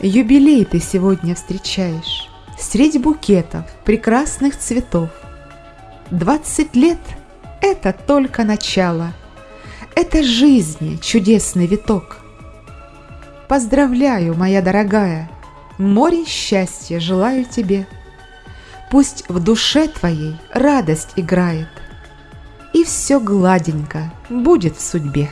Юбилей ты сегодня встречаешь Средь букетов прекрасных цветов. Двадцать лет — это только начало, Это жизни чудесный виток. Поздравляю, моя дорогая, Море счастья желаю тебе. Пусть в душе твоей радость играет, И все гладенько будет в судьбе.